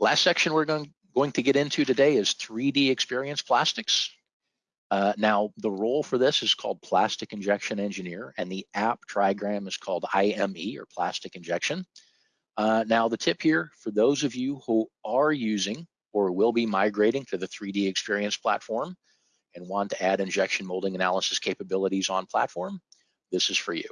Last section we're going, going to get into today is 3D Experience Plastics. Uh, now, the role for this is called Plastic Injection Engineer, and the app trigram is called IME, or Plastic Injection. Uh, now, the tip here, for those of you who are using or will be migrating to the 3D Experience platform and want to add injection molding analysis capabilities on platform, this is for you.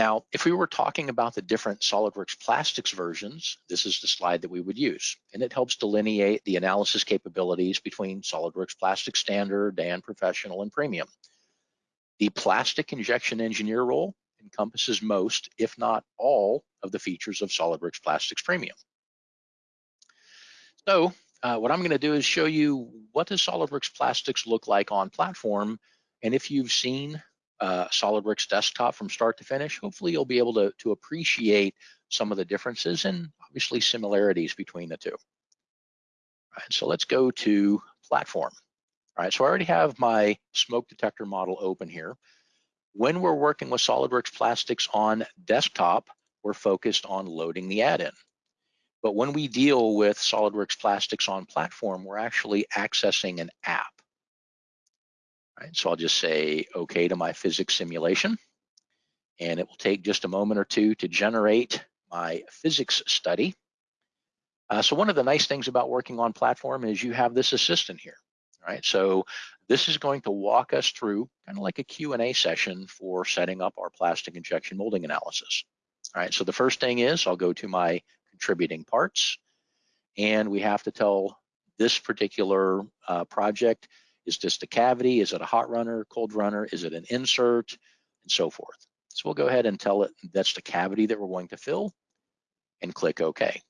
Now, if we were talking about the different SOLIDWORKS plastics versions, this is the slide that we would use. And it helps delineate the analysis capabilities between SOLIDWORKS Plastic Standard and Professional and Premium. The Plastic Injection Engineer role encompasses most, if not all, of the features of SOLIDWORKS Plastics Premium. So uh, what I'm gonna do is show you what does SOLIDWORKS Plastics look like on platform. And if you've seen uh, SOLIDWORKS desktop from start to finish, hopefully you'll be able to, to appreciate some of the differences and obviously similarities between the two. All right, so let's go to platform. All right, so I already have my smoke detector model open here. When we're working with SOLIDWORKS Plastics on desktop, we're focused on loading the add-in. But when we deal with SOLIDWORKS Plastics on platform, we're actually accessing an app. Right, so I'll just say okay to my physics simulation. And it will take just a moment or two to generate my physics study. Uh, so one of the nice things about working on platform is you have this assistant here, right? So this is going to walk us through kind of like a Q&A session for setting up our plastic injection molding analysis. All right, so the first thing is I'll go to my contributing parts and we have to tell this particular uh, project is this a cavity? Is it a hot runner, cold runner? Is it an insert? And so forth. So we'll go ahead and tell it that's the cavity that we're going to fill and click OK.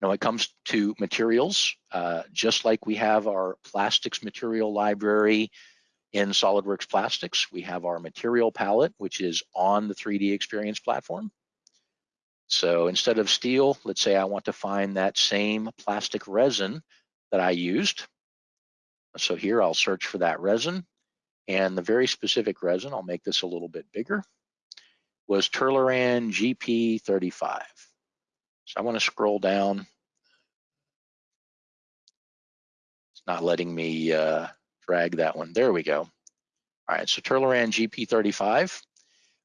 Now it comes to materials, uh, just like we have our plastics material library in SOLIDWORKS Plastics, we have our material palette, which is on the 3D Experience platform. So instead of steel, let's say I want to find that same plastic resin that I used. So here I'll search for that resin and the very specific resin, I'll make this a little bit bigger, was Terluran GP35. So I want to scroll down. It's not letting me uh, drag that one. There we go. All right, so Terluran GP35.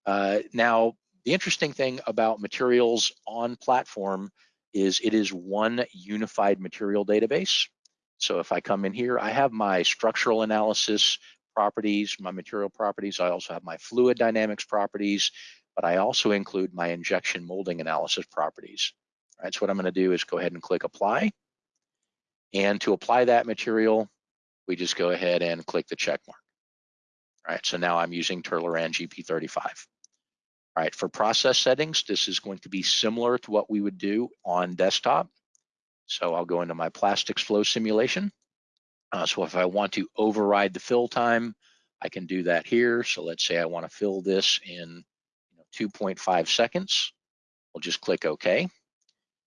Uh, now, the interesting thing about materials on platform is it is one unified material database. So if I come in here, I have my structural analysis properties, my material properties. I also have my fluid dynamics properties, but I also include my injection molding analysis properties. All right, so what I'm gonna do is go ahead and click apply. And to apply that material, we just go ahead and click the check mark. All right, so now I'm using Terluran GP35. All right, for process settings, this is going to be similar to what we would do on desktop. So I'll go into my plastics flow simulation. Uh, so if I want to override the fill time, I can do that here. So let's say I want to fill this in you know, 2.5 seconds. I'll just click OK.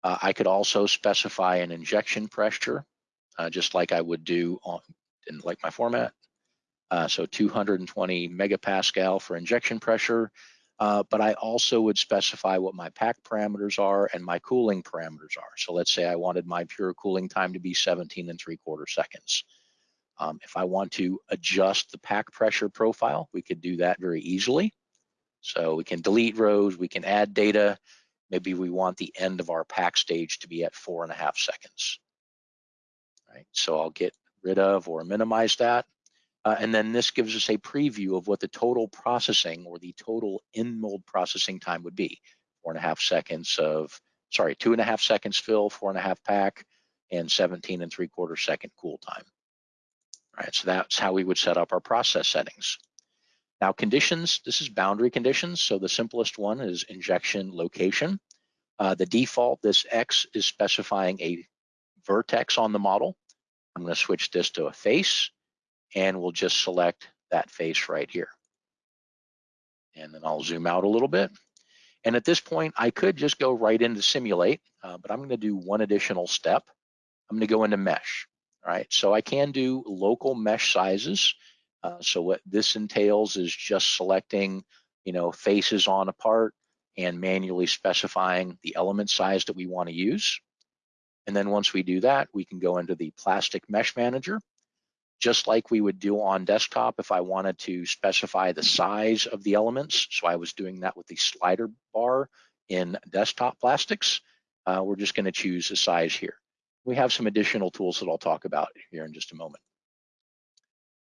Uh, I could also specify an injection pressure, uh, just like I would do on, in like my format. Uh, so 220 megapascal for injection pressure, uh, but I also would specify what my pack parameters are and my cooling parameters are. So let's say I wanted my pure cooling time to be 17 and three quarter seconds. Um, if I want to adjust the pack pressure profile, we could do that very easily. So we can delete rows, we can add data. Maybe we want the end of our pack stage to be at four and a half seconds. Right, so I'll get rid of or minimize that. Uh, and then this gives us a preview of what the total processing or the total in mold processing time would be. Four and a half seconds of, sorry, two and a half seconds fill, four and a half pack, and 17 and three quarter second cool time. All right, so that's how we would set up our process settings. Now conditions, this is boundary conditions. So the simplest one is injection location. Uh, the default, this X is specifying a vertex on the model. I'm gonna switch this to a face and we'll just select that face right here. And then I'll zoom out a little bit. And at this point, I could just go right into simulate, uh, but I'm gonna do one additional step. I'm gonna go into mesh, all right? So I can do local mesh sizes. Uh, so what this entails is just selecting, you know, faces on a part and manually specifying the element size that we want to use. And then once we do that, we can go into the plastic mesh manager, just like we would do on desktop if I wanted to specify the size of the elements. So I was doing that with the slider bar in desktop plastics. Uh, we're just gonna choose a size here. We have some additional tools that I'll talk about here in just a moment.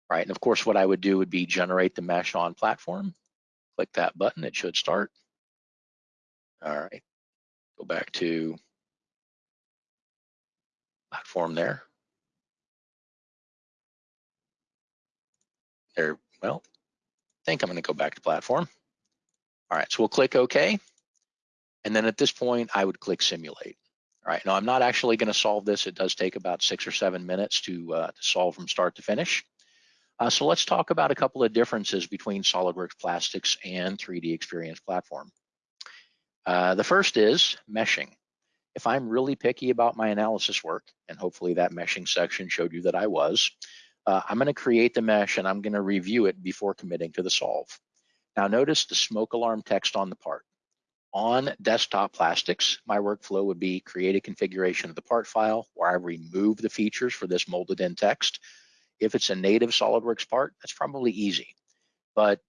All right, and of course, what I would do would be generate the mesh on platform. Click that button, it should start. All right, go back to platform there. There, well, I think I'm gonna go back to platform. All right, so we'll click OK. And then at this point, I would click simulate. All right, now I'm not actually gonna solve this. It does take about six or seven minutes to, uh, to solve from start to finish. Uh, so let's talk about a couple of differences between SOLIDWORKS Plastics and 3D Experience Platform. Uh, the first is meshing. If I'm really picky about my analysis work, and hopefully that meshing section showed you that I was, uh, I'm gonna create the mesh and I'm gonna review it before committing to the solve. Now notice the smoke alarm text on the part. On desktop plastics, my workflow would be create a configuration of the part file where I remove the features for this molded in text. If it's a native SOLIDWORKS part, that's probably easy. But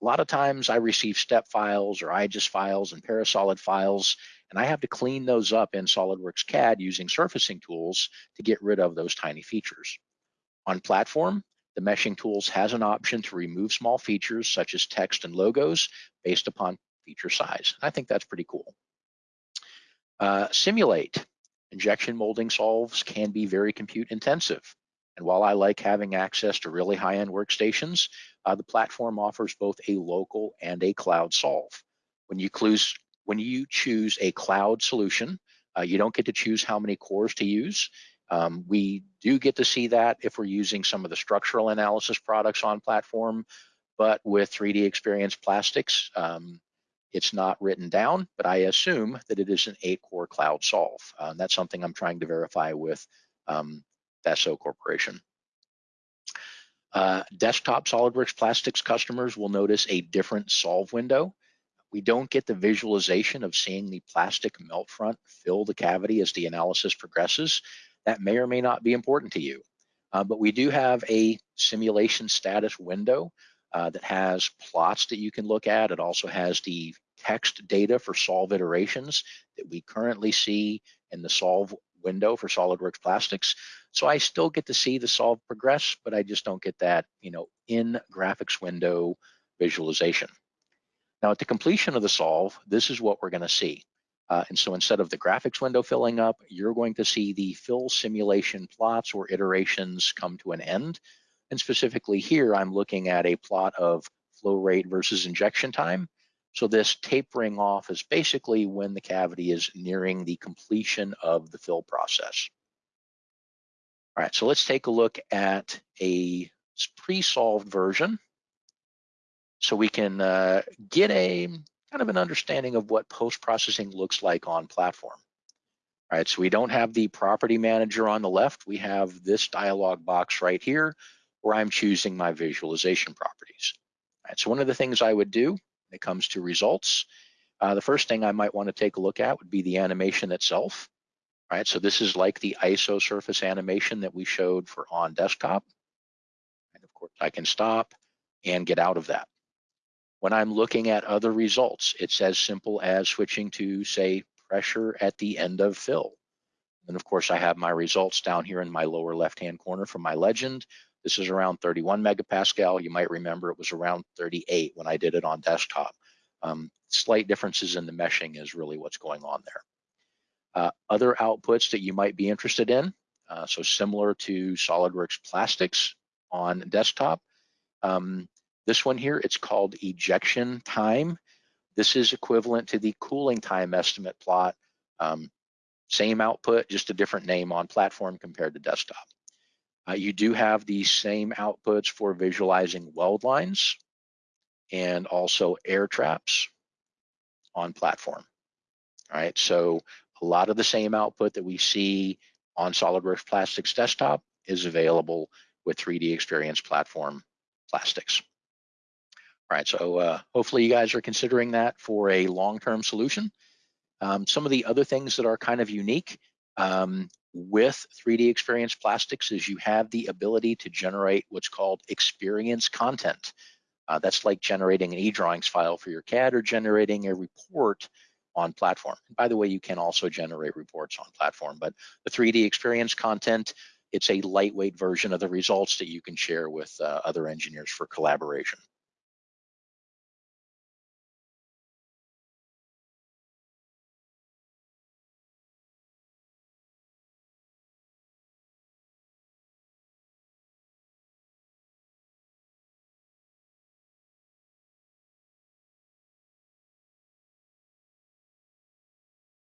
a lot of times I receive step files or IGES files and Parasolid files, and I have to clean those up in SOLIDWORKS CAD using surfacing tools to get rid of those tiny features. On platform, the meshing tools has an option to remove small features such as text and logos based upon feature size. I think that's pretty cool. Uh, simulate. Injection molding solves can be very compute intensive. And while I like having access to really high-end workstations, uh, the platform offers both a local and a cloud solve. When you, clues, when you choose a cloud solution, uh, you don't get to choose how many cores to use. Um, we do get to see that if we're using some of the structural analysis products on platform, but with 3D Experience Plastics, um, it's not written down, but I assume that it is an eight core cloud solve. Uh, that's something I'm trying to verify with um, Corporation. Uh, desktop SOLIDWORKS Plastics customers will notice a different solve window. We don't get the visualization of seeing the plastic melt front fill the cavity as the analysis progresses. That may or may not be important to you. Uh, but we do have a simulation status window uh, that has plots that you can look at. It also has the text data for solve iterations that we currently see in the solve window for SOLIDWORKS Plastics. So I still get to see the solve progress, but I just don't get that, you know, in graphics window visualization. Now at the completion of the solve, this is what we're gonna see. Uh, and so instead of the graphics window filling up, you're going to see the fill simulation plots or iterations come to an end. And specifically here, I'm looking at a plot of flow rate versus injection time. So this tapering off is basically when the cavity is nearing the completion of the fill process. All right, so let's take a look at a pre-solved version so we can uh, get a kind of an understanding of what post-processing looks like on platform. All right, so we don't have the property manager on the left. We have this dialog box right here where I'm choosing my visualization properties. All right, so one of the things I would do when it comes to results, uh, the first thing I might want to take a look at would be the animation itself. All right, so this is like the ISO surface animation that we showed for on desktop. And of course, I can stop and get out of that. When I'm looking at other results, it's as simple as switching to, say, pressure at the end of fill. And of course, I have my results down here in my lower left-hand corner from my legend. This is around 31 megapascal. You might remember it was around 38 when I did it on desktop. Um, slight differences in the meshing is really what's going on there. Uh, other outputs that you might be interested in, uh, so similar to SOLIDWORKS Plastics on desktop, um, this one here, it's called ejection time. This is equivalent to the cooling time estimate plot. Um, same output, just a different name on platform compared to desktop. Uh, you do have the same outputs for visualizing weld lines and also air traps on platform. All right, so a lot of the same output that we see on SOLIDWORKS Plastics desktop is available with 3D Experience Platform Plastics right, so uh, hopefully you guys are considering that for a long-term solution. Um, some of the other things that are kind of unique um, with 3D Experience Plastics is you have the ability to generate what's called experience content. Uh, that's like generating an e-drawings file for your CAD or generating a report on platform. And by the way, you can also generate reports on platform, but the 3D experience content, it's a lightweight version of the results that you can share with uh, other engineers for collaboration.